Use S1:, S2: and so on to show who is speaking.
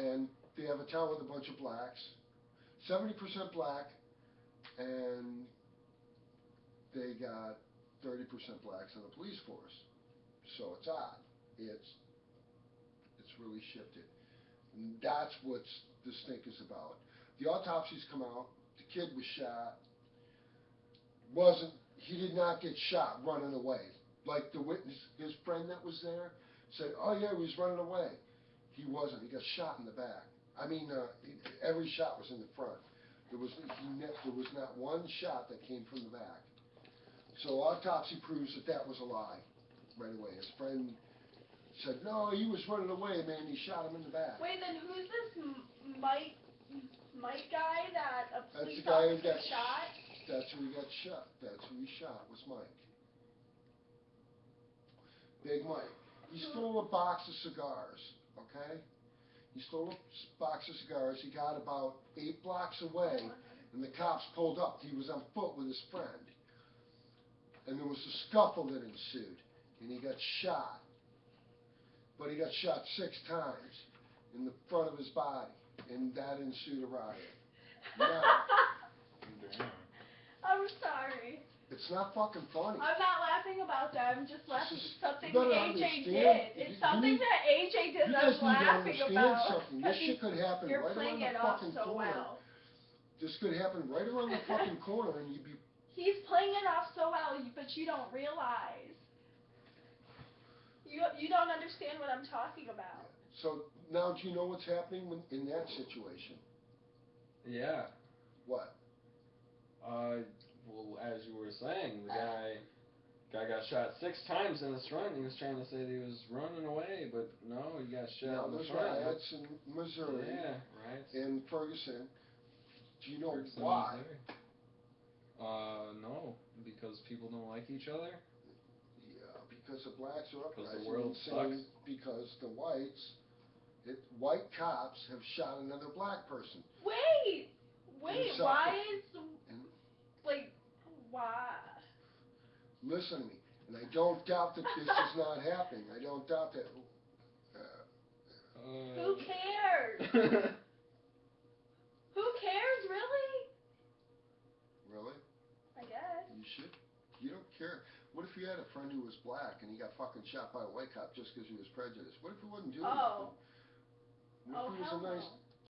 S1: and they have a town with a bunch of blacks, seventy percent black, and they got thirty percent blacks in the police force. So it's odd. It's it's really shifted. And that's what this stink is about. The autopsies come out. The kid was shot. Wasn't he did not get shot running away like the witness, his friend that was there said. Oh yeah, he was running away. He wasn't. He got shot in the back. I mean, uh, every shot was in the front. There was he ne- there was not one shot that came from the back. So autopsy proves that that was a lie right away. His friend said, no, he was running away, man. He shot him in the back.
S2: Wait, then who's this M- Mike Mike guy that a
S1: That's
S2: police
S1: the guy who
S2: officer
S1: got
S2: shot?
S1: That's who he got shot. That's who he shot was Mike. Big Mike. He stole a box of cigars, okay? He stole a box of cigars. He got about eight blocks away, and the cops pulled up. He was on foot with his friend. And there was a scuffle that ensued, and he got shot. But he got shot six times in the front of his body, and that ensued a riot. Now,
S2: I'm sorry.
S1: It's not fucking funny.
S2: I'm not laughing about that. I'm just laughing at something AJ
S1: understand-
S2: did. It's
S1: you
S2: something
S1: need-
S2: that AJ did
S1: You
S2: that
S1: guys
S2: I'm
S1: need to
S2: laughing
S1: understand
S2: about.
S1: something. This shit could happen
S2: You're
S1: right around
S2: playing
S1: the
S2: it off
S1: fucking
S2: so
S1: corner.
S2: well.
S1: This could happen right around the fucking corner, and you'd be.
S2: He's playing it off so well, but you don't realize. You you don't understand what I'm talking about.
S1: So now, do you know what's happening when, in that situation?
S3: Yeah.
S1: What?
S3: Uh, well, as you were saying, the guy guy got shot six times in his front. He was trying to say that he was running away, but no, he got shot
S1: now
S3: in the
S1: there's
S3: front.
S1: riots in Missouri,
S3: Yeah, right.
S1: in Ferguson. Do you know
S3: Ferguson,
S1: why?
S3: Missouri. Uh, no, because people don't like each other.
S1: Yeah, because the blacks are
S3: Because
S1: uprising
S3: the world
S1: and
S3: sucks.
S1: because the whites, it, white cops have shot another black person.
S2: Wait, wait. Why is like why?
S1: Listen to me, and I don't doubt that this is not happening. I don't doubt that. Uh,
S2: Who cares? Who cares, really?
S1: really?
S2: I guess.
S1: You should. You don't care. What if you had a friend who was black and he got fucking shot by a white cop just because he was prejudiced? What if he wasn't doing
S2: Oh.
S1: nothing? What
S2: Oh
S1: if he was
S2: hell
S1: a nice?
S2: no.